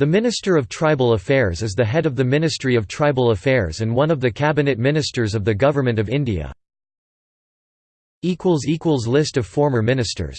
The Minister of Tribal Affairs is the head of the Ministry of Tribal Affairs and one of the cabinet ministers of the Government of India. List of former ministers